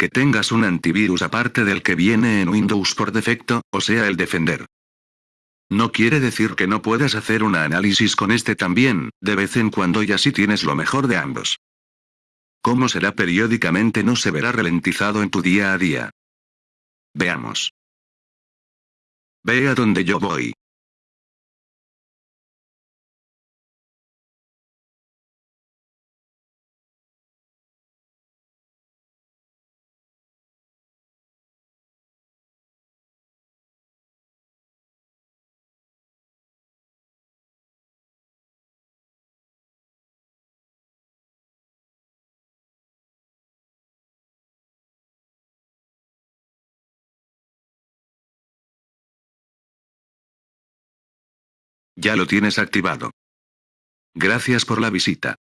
que tengas un antivirus aparte del que viene en Windows por defecto, o sea el Defender. No quiere decir que no puedas hacer un análisis con este también, de vez en cuando y así tienes lo mejor de ambos. Cómo será periódicamente no se verá ralentizado en tu día a día. Veamos. Ve a donde yo voy. Ya lo tienes activado. Gracias por la visita.